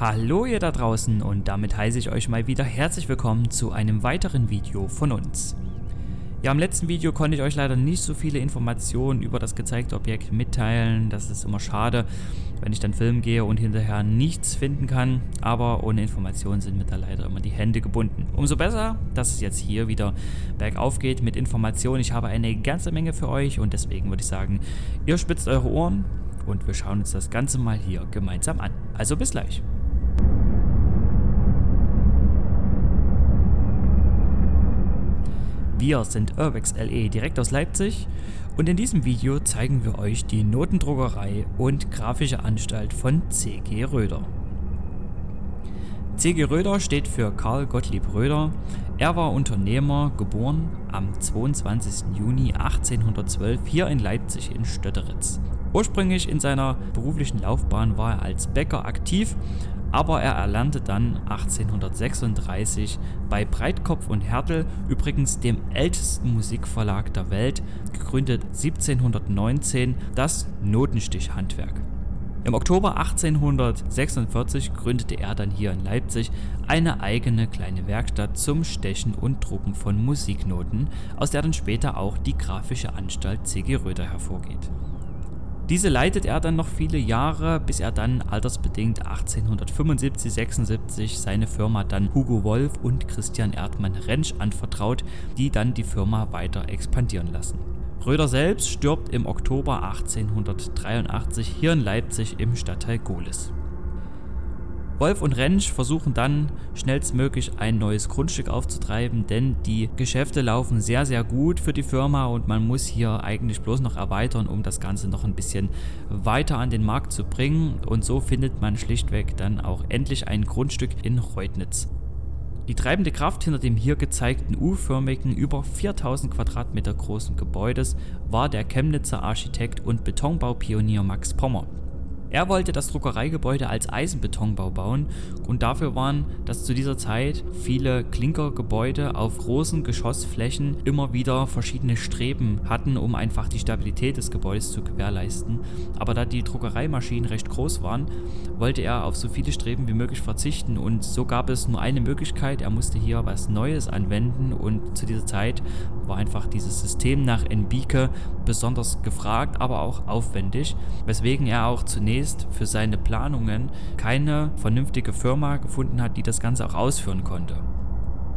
Hallo ihr da draußen und damit heiße ich euch mal wieder herzlich willkommen zu einem weiteren Video von uns. Ja, im letzten Video konnte ich euch leider nicht so viele Informationen über das gezeigte Objekt mitteilen. Das ist immer schade, wenn ich dann filmen gehe und hinterher nichts finden kann. Aber ohne Informationen sind mir da leider immer die Hände gebunden. Umso besser, dass es jetzt hier wieder bergauf geht mit Informationen. Ich habe eine ganze Menge für euch und deswegen würde ich sagen, ihr spitzt eure Ohren und wir schauen uns das Ganze mal hier gemeinsam an. Also bis gleich. Wir sind Urbex LE direkt aus Leipzig und in diesem Video zeigen wir euch die Notendruckerei und grafische Anstalt von C.G. Röder. C.G. Röder steht für Karl Gottlieb Röder. Er war Unternehmer, geboren am 22. Juni 1812 hier in Leipzig in Stötteritz. Ursprünglich in seiner beruflichen Laufbahn war er als Bäcker aktiv aber er erlernte dann 1836 bei Breitkopf und Härtel, übrigens dem ältesten Musikverlag der Welt, gegründet 1719, das Notenstichhandwerk. Im Oktober 1846 gründete er dann hier in Leipzig eine eigene kleine Werkstatt zum Stechen und Drucken von Musiknoten, aus der dann später auch die Grafische Anstalt C.G. Röder hervorgeht. Diese leitet er dann noch viele Jahre, bis er dann altersbedingt 1875-76 seine Firma dann Hugo Wolf und Christian Erdmann Rentsch anvertraut, die dann die Firma weiter expandieren lassen. Röder selbst stirbt im Oktober 1883 hier in Leipzig im Stadtteil Gohlis. Wolf und Rentsch versuchen dann schnellstmöglich ein neues Grundstück aufzutreiben, denn die Geschäfte laufen sehr sehr gut für die Firma und man muss hier eigentlich bloß noch erweitern, um das Ganze noch ein bisschen weiter an den Markt zu bringen und so findet man schlichtweg dann auch endlich ein Grundstück in Reutnitz. Die treibende Kraft hinter dem hier gezeigten U-förmigen, über 4000 Quadratmeter großen Gebäudes war der Chemnitzer Architekt und Betonbaupionier Max Pommer. Er wollte das Druckereigebäude als Eisenbetonbau bauen und dafür waren, dass zu dieser Zeit viele Klinkergebäude auf großen Geschossflächen immer wieder verschiedene Streben hatten, um einfach die Stabilität des Gebäudes zu gewährleisten. Aber da die Druckereimaschinen recht groß waren, wollte er auf so viele Streben wie möglich verzichten und so gab es nur eine Möglichkeit, er musste hier was Neues anwenden und zu dieser Zeit war einfach dieses System nach Enbike besonders gefragt, aber auch aufwendig, weswegen er auch zunächst zunächst für seine Planungen keine vernünftige Firma gefunden hat, die das Ganze auch ausführen konnte.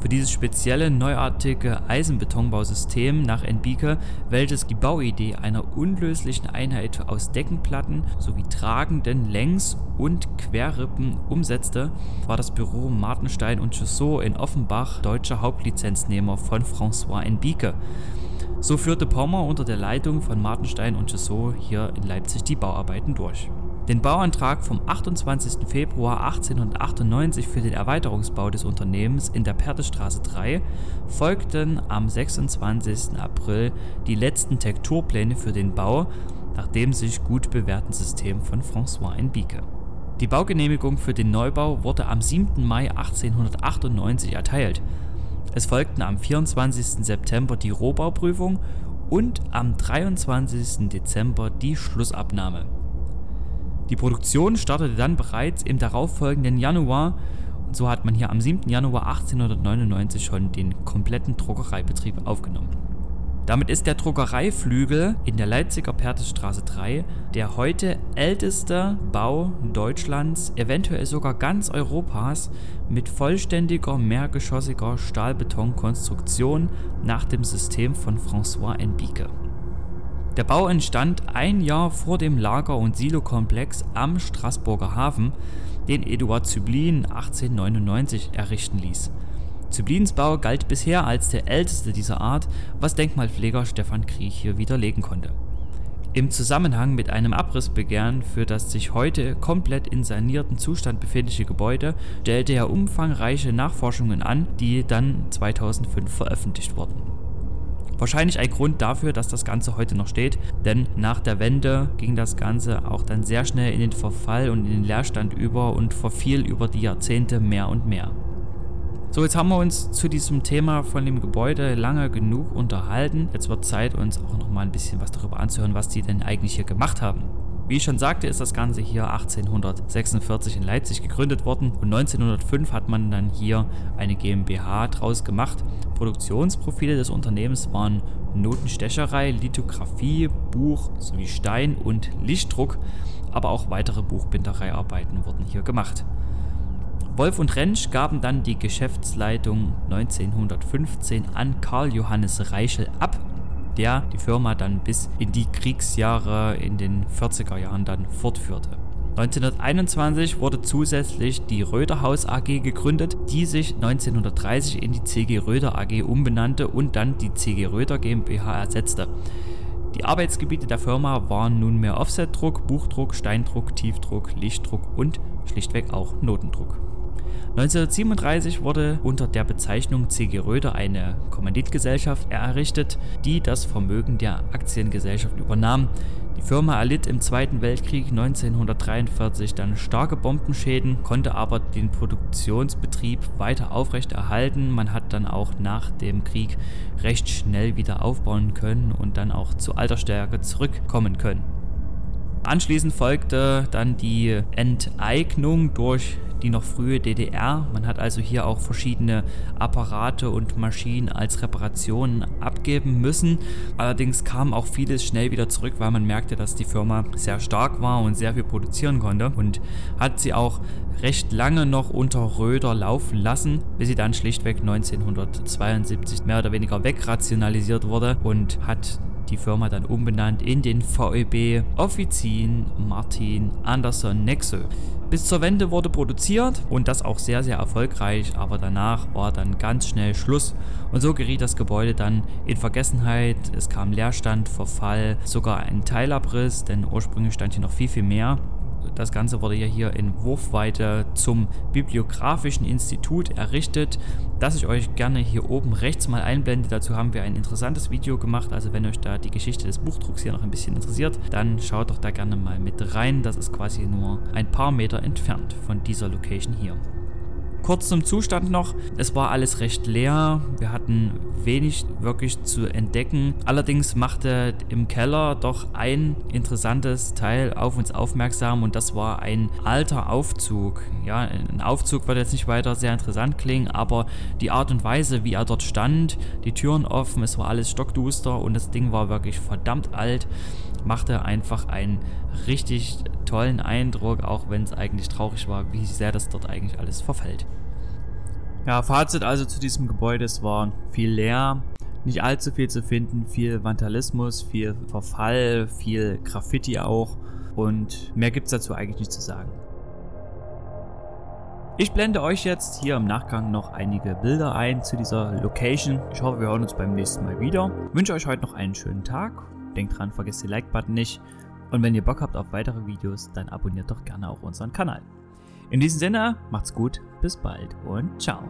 Für dieses spezielle neuartige Eisenbetonbausystem nach Enbike, welches die Bauidee einer unlöslichen Einheit aus Deckenplatten sowie tragenden Längs- und Querrippen umsetzte, war das Büro Martenstein und Chaussot in Offenbach deutscher Hauptlizenznehmer von François Enbike. So führte Pommer unter der Leitung von Martenstein und Chaussot hier in Leipzig die Bauarbeiten durch. Den Bauantrag vom 28. Februar 1898 für den Erweiterungsbau des Unternehmens in der Pertestraße 3 folgten am 26. April die letzten Tekturpläne für den Bau nach dem sich gut bewährten System von François Enbike. Die Baugenehmigung für den Neubau wurde am 7. Mai 1898 erteilt. Es folgten am 24. September die Rohbauprüfung und am 23. Dezember die Schlussabnahme. Die Produktion startete dann bereits im darauffolgenden Januar und so hat man hier am 7. Januar 1899 schon den kompletten Druckereibetrieb aufgenommen. Damit ist der Druckereiflügel in der Leipziger Pertesstraße 3 der heute älteste Bau Deutschlands, eventuell sogar ganz Europas, mit vollständiger mehrgeschossiger Stahlbetonkonstruktion nach dem System von François Enbike. Der Bau entstand ein Jahr vor dem Lager- und Silokomplex am Straßburger Hafen, den Eduard Züblin 1899 errichten ließ. Züblins Bau galt bisher als der älteste dieser Art, was Denkmalpfleger Stefan Kriech hier widerlegen konnte. Im Zusammenhang mit einem Abrissbegehren für das sich heute komplett in sanierten Zustand befindliche Gebäude stellte er umfangreiche Nachforschungen an, die dann 2005 veröffentlicht wurden. Wahrscheinlich ein Grund dafür, dass das Ganze heute noch steht, denn nach der Wende ging das Ganze auch dann sehr schnell in den Verfall und in den Leerstand über und verfiel über die Jahrzehnte mehr und mehr. So, jetzt haben wir uns zu diesem Thema von dem Gebäude lange genug unterhalten. Jetzt wird Zeit, uns auch noch mal ein bisschen was darüber anzuhören, was die denn eigentlich hier gemacht haben. Wie ich schon sagte, ist das Ganze hier 1846 in Leipzig gegründet worden und 1905 hat man dann hier eine GmbH draus gemacht. Produktionsprofile des Unternehmens waren Notenstecherei, Lithografie, Buch sowie Stein- und Lichtdruck, aber auch weitere Buchbindereiarbeiten wurden hier gemacht. Wolf und Rentsch gaben dann die Geschäftsleitung 1915 an Karl Johannes Reichel ab der die Firma dann bis in die Kriegsjahre in den 40er Jahren dann fortführte. 1921 wurde zusätzlich die Röderhaus AG gegründet, die sich 1930 in die CG Röder AG umbenannte und dann die CG Röder GmbH ersetzte. Die Arbeitsgebiete der Firma waren nunmehr Offsetdruck, Buchdruck, Steindruck, Tiefdruck, Lichtdruck und schlichtweg auch Notendruck. 1937 wurde unter der Bezeichnung CG Röder eine Kommanditgesellschaft errichtet, die das Vermögen der Aktiengesellschaft übernahm. Die Firma erlitt im Zweiten Weltkrieg 1943 dann starke Bombenschäden, konnte aber den Produktionsbetrieb weiter aufrechterhalten. Man hat dann auch nach dem Krieg recht schnell wieder aufbauen können und dann auch zu alter Stärke zurückkommen können. Anschließend folgte dann die Enteignung durch die noch frühe DDR. Man hat also hier auch verschiedene Apparate und Maschinen als Reparationen abgeben müssen. Allerdings kam auch vieles schnell wieder zurück, weil man merkte, dass die Firma sehr stark war und sehr viel produzieren konnte und hat sie auch recht lange noch unter Röder laufen lassen, bis sie dann schlichtweg 1972 mehr oder weniger wegrationalisiert wurde und hat die Firma dann umbenannt in den VEB Offizin Martin Anderson Nexo. Bis zur Wende wurde produziert und das auch sehr, sehr erfolgreich, aber danach war dann ganz schnell Schluss und so geriet das Gebäude dann in Vergessenheit. Es kam Leerstand, Verfall, sogar ein Teilabriss, denn ursprünglich stand hier noch viel, viel mehr. Das Ganze wurde ja hier in Wurfweite zum Bibliografischen Institut errichtet, das ich euch gerne hier oben rechts mal einblende. Dazu haben wir ein interessantes Video gemacht, also wenn euch da die Geschichte des Buchdrucks hier noch ein bisschen interessiert, dann schaut doch da gerne mal mit rein. Das ist quasi nur ein paar Meter entfernt von dieser Location hier. Kurz zum Zustand noch, es war alles recht leer, wir hatten wenig wirklich zu entdecken. Allerdings machte im Keller doch ein interessantes Teil auf uns aufmerksam und das war ein alter Aufzug. Ja, ein Aufzug wird jetzt nicht weiter sehr interessant klingen, aber die Art und Weise, wie er dort stand, die Türen offen, es war alles stockduster und das Ding war wirklich verdammt alt machte einfach einen richtig tollen Eindruck, auch wenn es eigentlich traurig war, wie sehr das dort eigentlich alles verfällt. Ja, Fazit also zu diesem Gebäude, es war viel leer, nicht allzu viel zu finden, viel Vandalismus, viel Verfall, viel Graffiti auch und mehr gibt es dazu eigentlich nicht zu sagen. Ich blende euch jetzt hier im Nachgang noch einige Bilder ein zu dieser Location. Ich hoffe, wir hören uns beim nächsten Mal wieder. Ich wünsche euch heute noch einen schönen Tag Denkt dran, vergesst den Like-Button nicht. Und wenn ihr Bock habt auf weitere Videos, dann abonniert doch gerne auch unseren Kanal. In diesem Sinne, macht's gut, bis bald und ciao.